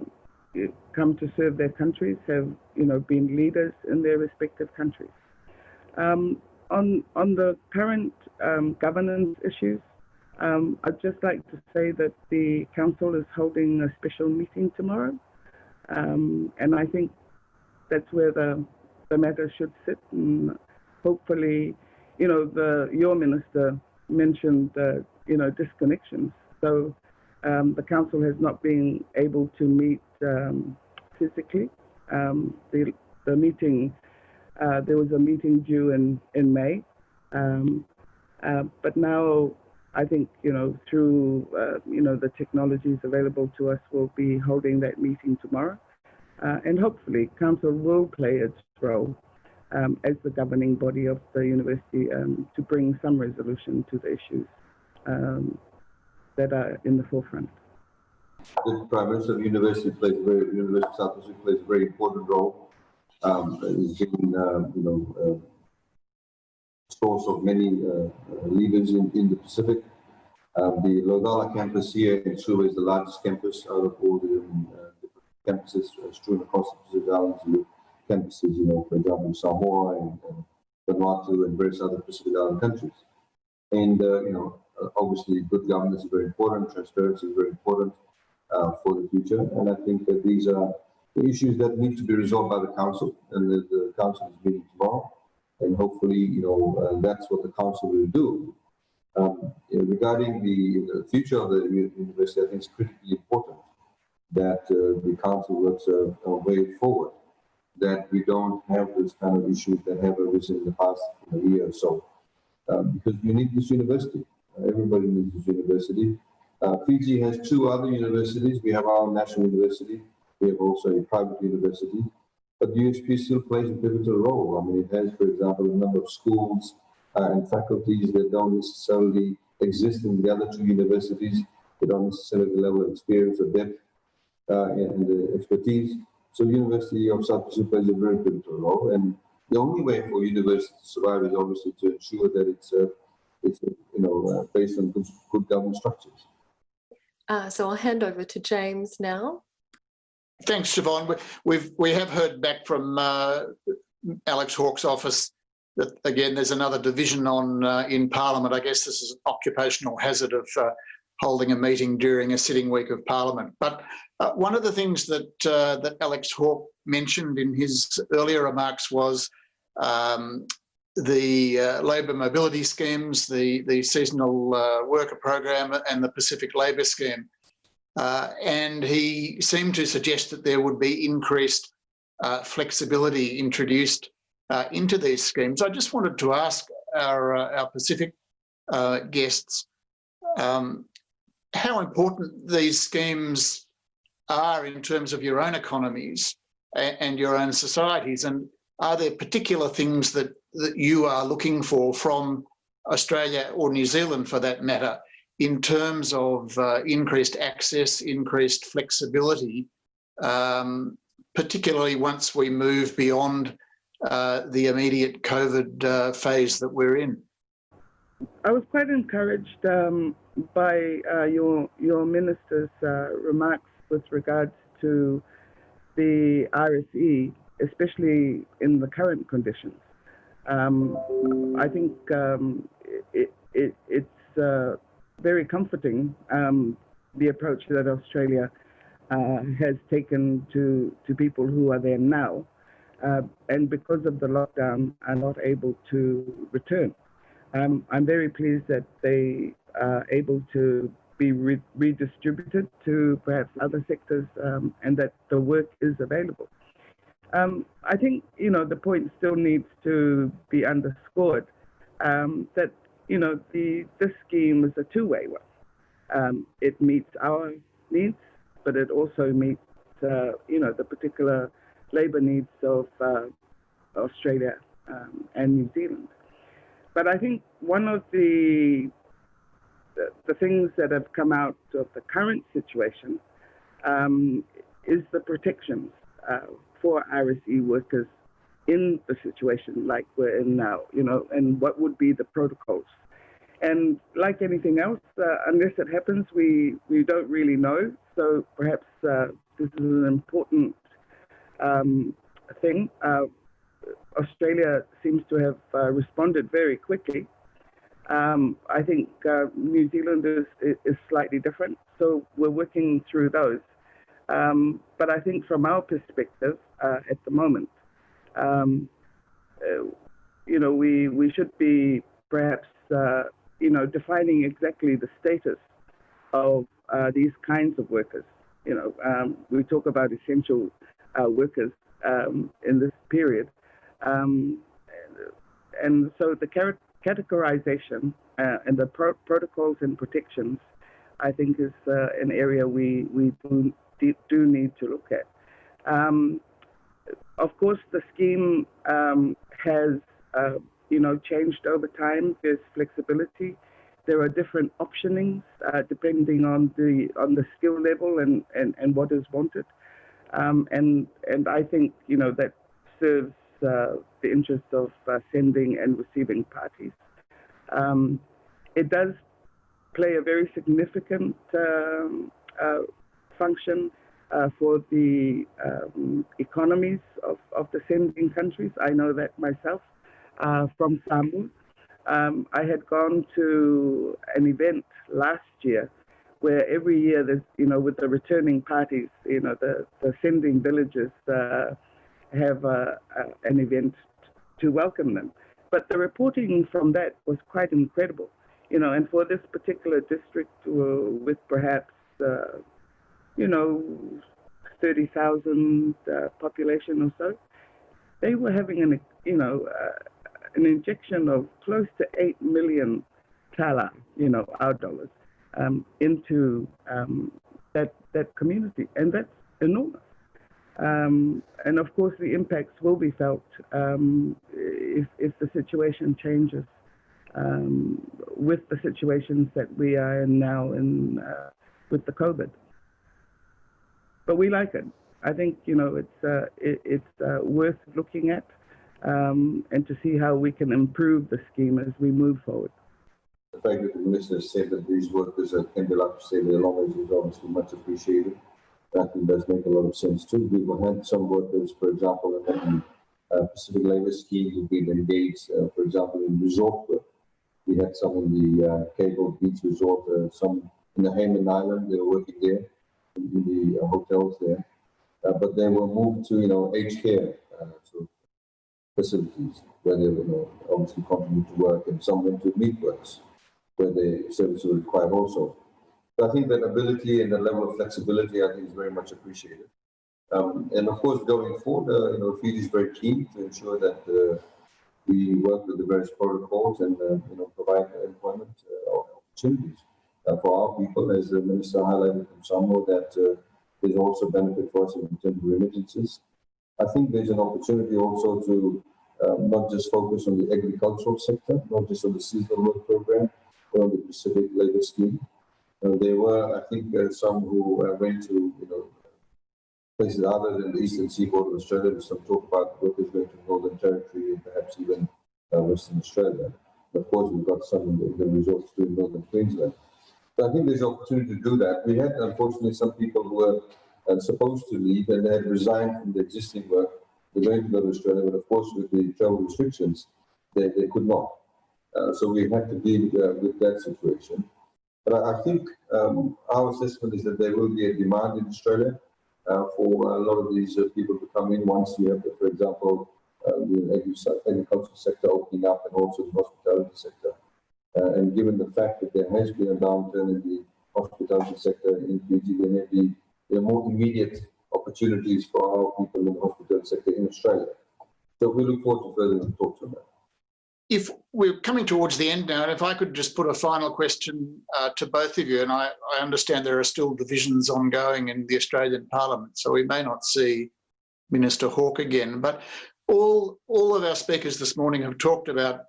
come to serve their countries, have, you know, been leaders in their respective countries. Um, on, on the current um, governance issues, um, I'd just like to say that the council is holding a special meeting tomorrow. Um, and I think that's where the, the matter should sit. And hopefully, you know, the, your minister mentioned, you know, disconnections. So um, the council has not been able to meet um, physically. Um, the, the meeting, uh, there was a meeting due in, in May. Um, uh, but now I think, you know, through, uh, you know, the technologies available to us, we'll be holding that meeting tomorrow. Uh, and hopefully council will play its role um, as the governing body of the university um, to bring some resolution to the issues um, that are in the forefront. The Prime Minister of University plays a very, University of South Pacific plays a very important role. Um, it's been, uh, you know, uh, source of many uh, uh, leaders in, in the Pacific. Um, the Laucala campus here in Suva is the largest campus out of all the um, uh, campuses strewn across the Pacific Islands. Campuses, you know, for example, Samoa and, and Vanuatu and various other Pacific Island countries. And, uh, you know, obviously good governance is very important, transparency is very important uh, for the future. And I think that these are the issues that need to be resolved by the council and the, the council is meeting tomorrow and hopefully, you know, uh, that's what the council will do. Um, regarding the, the, future of the university, I think it's critically important that uh, the council works a, way forward, that we don't have this kind of issues that have arisen in the past year or so, um, because we need this university. Uh, everybody needs this university. Uh, Fiji has two other universities. We have our national university. We have also a private university. But the USP still plays a pivotal role. I mean, it has, for example, a number of schools uh, and faculties that don't necessarily exist in the other two universities. They don't necessarily have the level of experience or depth uh, and the expertise. So University of South Pacific plays a very pivotal role. And the only way for university to survive is obviously to ensure that it's, uh, it's you know, uh, based on good, good governance structures. Uh, so I'll hand over to James now. Thanks, Siobhan. We've we have heard back from uh, Alex Hawke's office that again there's another division on uh, in Parliament. I guess this is an occupational hazard of uh, holding a meeting during a sitting week of Parliament. But uh, one of the things that uh, that Alex Hawke mentioned in his earlier remarks was um, the uh, labour mobility schemes, the the seasonal worker program, and the Pacific Labour Scheme. Uh, and he seemed to suggest that there would be increased uh, flexibility introduced uh, into these schemes. I just wanted to ask our, uh, our Pacific uh, guests um, how important these schemes are in terms of your own economies and, your own societies and are there particular things that, that you are looking for from Australia or New Zealand for that matter in terms of uh, increased access, increased flexibility, um, particularly once we move beyond uh, the immediate COVID uh, phase that we're in. I was quite encouraged um, by uh, your your minister's uh, remarks with regards to the RSE, especially in the current conditions. Um, I think um, it, it, it's uh, very comforting um, the approach that Australia uh, has taken to to people who are there now, uh, and because of the lockdown, are not able to return. Um, I'm very pleased that they are able to be re- redistributed to perhaps other sectors, um, and that the work is available. Um, I think you know the point still needs to be underscored um, that you know the this scheme is a two-way one. Um, it meets our needs, but it also meets uh, you know the particular labour needs of uh, Australia um, and New Zealand. But I think one of the, the the things that have come out of the current situation um, is the protections uh, for RSE workers in the situation like we're in now, you know, and what would be the protocols. And like anything else, uh, unless it happens, we, we don't really know. So perhaps uh, this is an important um, thing. Uh, Australia seems to have uh, responded very quickly. Um, I think uh, New Zealand is, is slightly different, so we're working through those. Um, but I think from our perspective uh, at the moment, um, uh, you know, we, we should be perhaps, uh, you know, defining exactly the status of uh, these kinds of workers. You know, um, we talk about essential uh, workers um, in this period. Um, and so the categorization uh, and the pro protocols and protections, I think, is uh, an area we, we do, do need to look at. Um, of course, the scheme um, has, uh, you know, changed over time. There's flexibility. There are different optionings uh, depending on the on the skill level and, and, and what is wanted. Um, and and I think you know that serves the interest of uh, sending and receiving parties. Um, it does play a very significant um, uh, function uh, for the um, economies of, of the sending countries. I know that myself uh, from Samoa. Um, I had gone to an event last year where every year there's, you know, with the returning parties, you know, the, the sending villages uh, have uh, uh, an event to welcome them. But the reporting from that was quite incredible, you know, and for this particular district uh, with perhaps, uh, you know, 30,000 uh, population or so, they were having an, you know, an injection of close to 8 million tala, you know, our dollars um, into um, that that community, and that's enormous. Um, and of course, the impacts will be felt um, if if the situation changes um, with the situations that we are in now in uh, with the COVID. But we like it. I think you know it's uh, it, it's uh, worth looking at um, and to see how we can improve the scheme as we move forward the fact that the minister said that these workers be allowed to stay there longer is obviously much appreciated. That does make a lot of sense too. We've had some workers, for example, in the uh, Pacific Labour Scheme who've been engaged, uh, for example, in resort work. We had some in the uh, Cable Beach Resort, some in the Hayman Island, they were working there, in, the hotels there. But they were moved to, you know, aged care, facilities where they were, you know, obviously continue to work and some went to meat works where the service will require also. So I think that ability and the level of flexibility, I think, is very much appreciated. Um, and of course, going forward, uh, you know, Fiji is very keen to ensure that uh, we work with the various protocols and, uh, you know, provide employment uh, opportunities uh, for our people, as the Minister highlighted from Samoa, that uh, there's also benefit for us in terms of remittances. I think there's an opportunity also to not just focus on the agricultural sector, not just on the seasonal work program, but on the Pacific Labour Scheme. There were, I think, uh, some who uh, went to, you know, places other than the eastern seaboard of Australia. There's some talk about workers going to Northern Territory and perhaps even uh, Western Australia. Of course, we've got some in the, in the resorts too in Northern Queensland. So I think there's opportunity to do that. We had, unfortunately, some people who were uh, supposed to leave and they had resigned from the existing work. They're going to go to Australia, but of course, with the travel restrictions, they, they could not. Uh, so we have to deal uh, with that situation. But I, think um, our assessment is that there will be a demand in Australia uh, for a lot of these uh, people to come in once you have, for example, uh, the agri- agricultural sector opening up and also the hospitality sector. Uh, and given the fact that there has been a downturn in the hospitality sector in Fiji, there may be there are more immediate opportunities for our people in the hospitality sector in Australia. So we look forward to further talks on that. If we're coming towards the end now, and if I could just put a final question uh, to both of you, and I, I understand there are still divisions ongoing in the Australian Parliament, so we may not see Minister Hawke again, but all, all of our speakers this morning have talked about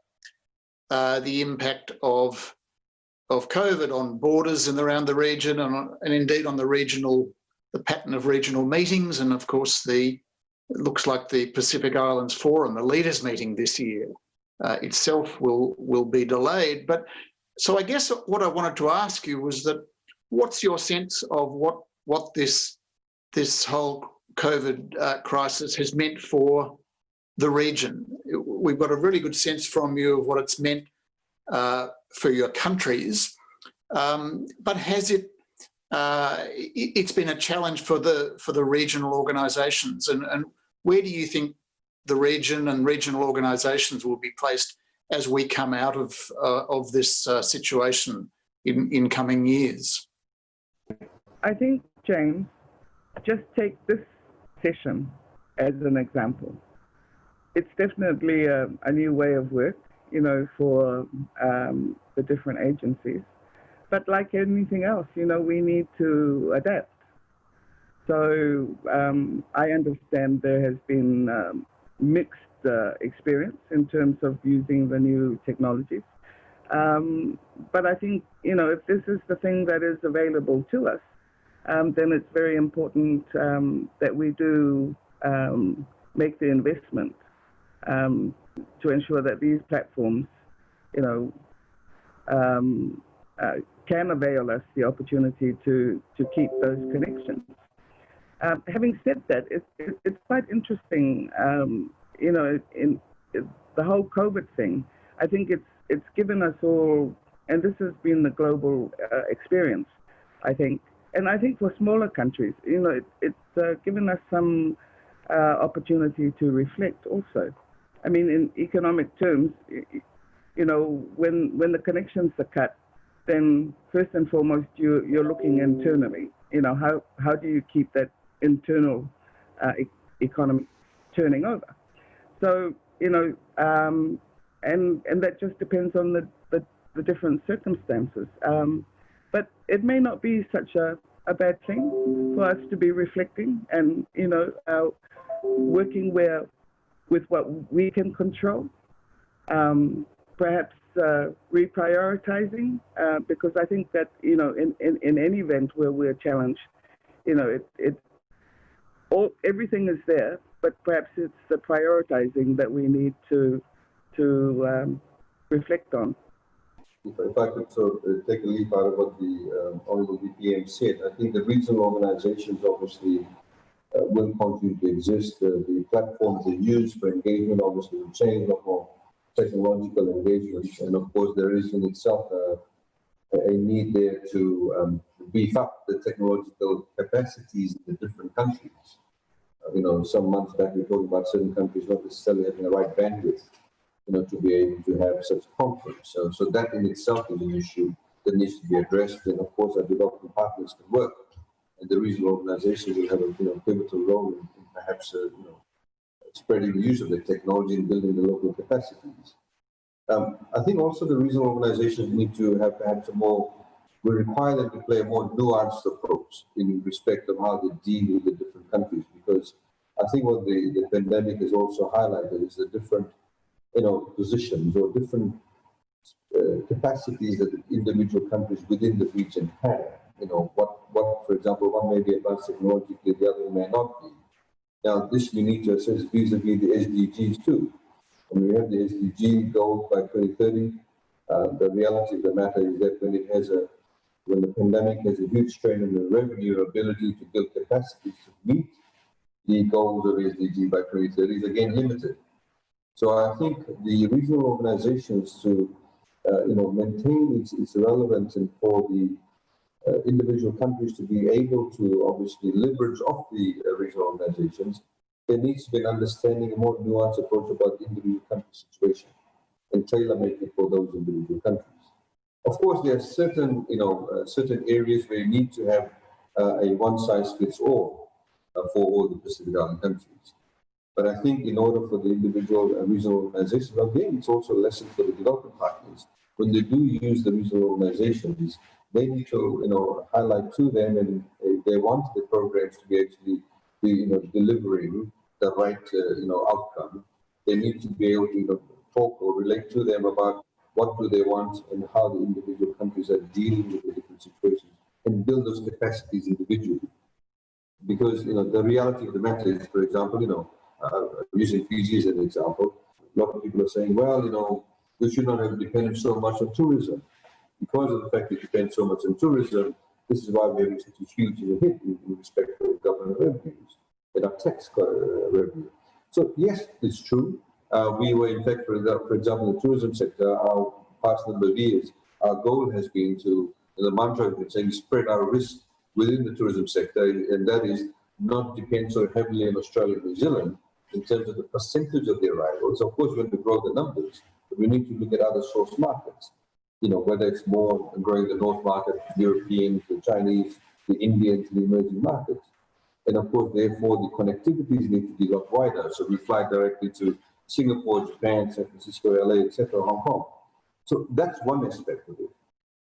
uh, the impact of, of COVID on borders and around the region and, and indeed on the regional, the pattern of regional meetings and of course the, it looks like the Pacific Islands Forum, the leaders meeting this year uh, itself will, will be delayed. But so I guess what I wanted to ask you was that what's your sense of what, what this, this whole COVID uh, crisis has meant for the region. We've got a really good sense from you of what it's meant uh, for your countries, um, but has it? Uh, it, has been a challenge for the for the regional organisations, and, and where do you think the region and regional organisations will be placed as we come out of uh, of this uh, situation in in coming years? I think, James, just take this session as an example it's definitely a, a, new way of work, you know, for um, the different agencies. But like anything else, you know, we need to adapt. So um, I understand there has been um, mixed uh, experience in terms of using the new technologies. Um, but I think, you know, if this is the thing that is available to us, um, then it's very important um, that we do make the investment um, to ensure that these platforms, you know, um, uh, can avail us the opportunity to, to keep those connections. Um, having said that, it, it, it's quite interesting, um, you know, in, in, the whole COVID thing. I think it's it's given us all, and this has been the global uh, experience, I think, and I think for smaller countries, you know, it, it's uh, given us some uh, opportunity to reflect also. I mean, in economic terms, you know, when when the connections are cut, then first and foremost you you're looking internally. You know, how how do you keep that internal uh, e economy turning over? So you know, um, and and that just depends on the the, the different circumstances. Um, but it may not be such a a bad thing for us to be reflecting and you know uh, working where with what we can control. Um, perhaps uh, reprioritizing, uh, because I think that, you know, in, in, in any event where we're challenged, you know, it, it all, everything is there, but perhaps it's the prioritizing that we need to, to um, reflect on. If, I could sort of uh, take a leap out of what the um, Honorable DPM said, I think the regional organizations obviously uh, will continue to exist. Uh, the platforms they use for engagement obviously will change, a lot technological engagement. And of course, there is in itself uh, a need there to um, beef up the technological capacities in the different countries. Uh, you know, some months back we talked about certain countries not necessarily having the right bandwidth, you know, to be able to have such conference. So, so that in itself is an issue that needs to be addressed. And of course, our development partners can work and the regional organizations will have a you know, pivotal role in, in perhaps uh, you know, spreading the use of the technology and building the local capacities. Um, I think also the regional organizations need to have perhaps a more, we require them to play a more nuanced approach in respect of how they deal with the different countries because I think what the, the pandemic has also highlighted is the different, you know, positions or different uh, capacities that individual countries within the region have you know, what, what, for example, one may be advanced technologically, the other may not be. Now, this we need to assess vis-a-vis the SDGs too. When we have the SDG goal by 2030, uh, the reality of the matter is that when it has a, when the pandemic has a huge strain on the revenue ability to build capacity to meet the goals of SDG by 2030 is again limited. So I think the regional organizations to uh, you know, maintain its, its relevance and for the uh, individual countries to be able to obviously leverage off the uh, regional organizations, there needs to be an understanding, a more nuanced approach about the individual country situation and tailor make it for those individual countries. Of course, there are certain, you know, uh, certain areas where you need to have uh, a one-size-fits-all uh, for all the Pacific Island countries. But I think in order for the individual and regional organizations, again, it's also a lesson for the development partners. When they do use the regional organizations, they need to, you know, highlight to them and if they want the programs to be actually, be, you know, delivering the right, uh, you know, outcome, they need to be able to, you know, talk or relate to them about what do they want and how the individual countries are dealing with the different situations and build those capacities individually. Because, you know, the reality of the matter is, for example, you know, uh, using Fiji as an example, a lot of people are saying, well, you know, we should not have depended so much on tourism. Because of the fact that we depend so much on tourism, this is why we're such a huge hit in, in respect to government revenues and our tax uh, revenue. So yes, it's true. Uh, we were, in fact, for example, for example, the tourism sector, our past number of years, our goal has been to, the mantra has been saying, spread our risk within the tourism sector, and that is not depend so heavily on Australia and New Zealand in terms of the percentage of the arrivals. Of course, we want to grow the numbers, but we need to look at other source markets. You know, whether it's more growing the North market, the Europeans, the Chinese, the Indians, the emerging markets. And of course, therefore, the connectivities need to be a lot wider. So we fly directly to Singapore, Japan, San Francisco, LA, etc., Hong Kong. So that's one aspect of it.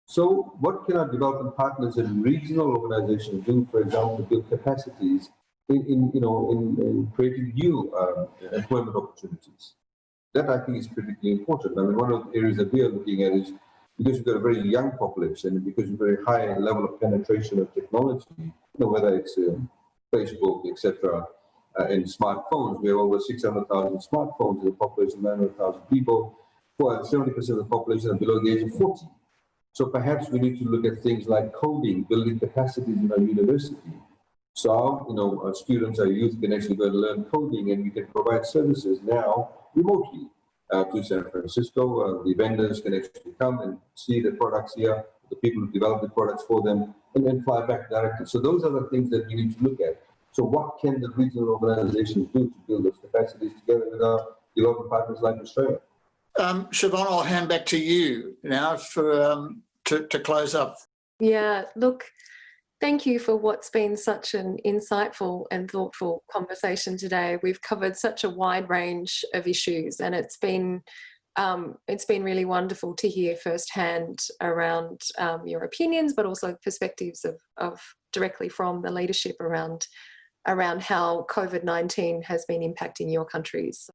So what can our development partners and regional organizations do, for example, to build capacities in, in you know, in, in creating new um, employment opportunities? That I think is critically important. I mean, one of the areas that we are looking at is because we've got a very young population and because we've got a very high level of penetration of technology, you know, whether it's um, Facebook, etc., uh, and smartphones. We have over 600,000 smartphones in a population of 900,000 people. For 70% of the population are below the age of 40. So perhaps we need to look at things like coding, building capacities in our university. So, our, you know, our students, our youth can actually go and learn coding and we can provide services now remotely uh, to San Francisco. Uh, the vendors can actually come and see the products here, the people who develop the products for them, and then fly back directly. So those are the things that we need to look at. So what can the regional organizations do to build those capacities together with our development partners like Australia? Um, Siobhan, I'll hand back to you now for um, to, to close up. Yeah, look, thank you for what's been such an insightful and thoughtful conversation today. We've covered such a wide range of issues and it's been um, it's been really wonderful to hear firsthand around um, your opinions, but also perspectives of, of directly from the leadership around around how COVID-19 has been impacting your countries.